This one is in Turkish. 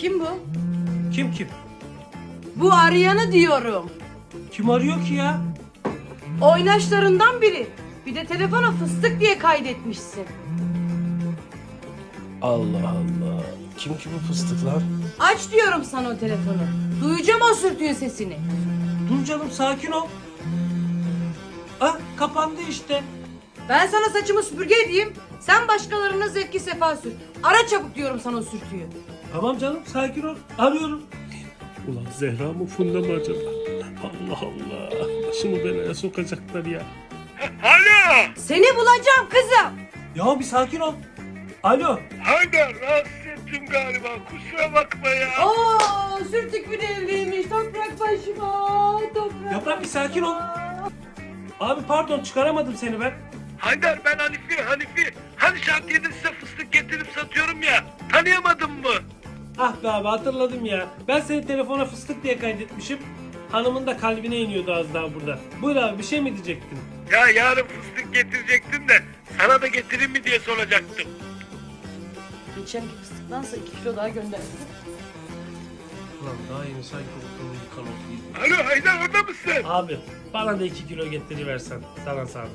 Kim bu? Kim kim? Bu arayanı diyorum. Kim arıyor ki ya? Oynaşlarından biri. Bir de telefona fıstık diye kaydetmişsin. Allah Allah. Kim ki bu fıstık lan? Aç diyorum sana o telefonu. Duyacağım o sürtüğün sesini. Dur canım sakin ol. Ah kapandı işte. Ben sana saçımı süpürge edeyim. Sen başkalarına zevki sefa sür. Ara çabuk diyorum sana o sürtüyü. Tamam canım sakin ol. Arıyorum. Ulan Zehra mı Funda mı acaba? Allah Allah. Başımı belaya sokacaklar ya. Alo. Seni bulacağım kızım. Ya bir sakin ol. Alo. Haydar rahatsız ettim galiba. Kusura bakma ya. Oo, sürtük bir evliymiş. Toprak başıma. Toprak. Yaprak, bir sakin ol. Abi pardon çıkaramadım seni ben. Haydar ben Hanifi Hanifi. Hani şantiyede size fıstık getirip satıyorum ya. Tanıyamadın mı? Ah be abi hatırladım ya. Ben seni telefona fıstık diye kaydetmişim. Hanımın da kalbine iniyordu az daha burada. Buyur abi bir şey mi diyecektin? Ya yarın fıstık getirecektim de sana da getireyim mi diye soracaktım. Geçenki fıstıktansa 2 kilo daha gönderdim. Ulan daha yeni sanki ortamı yıkan oldu. Alo Haydar orada mısın? Abi bana da 2 kilo getiriversen sana zahmet.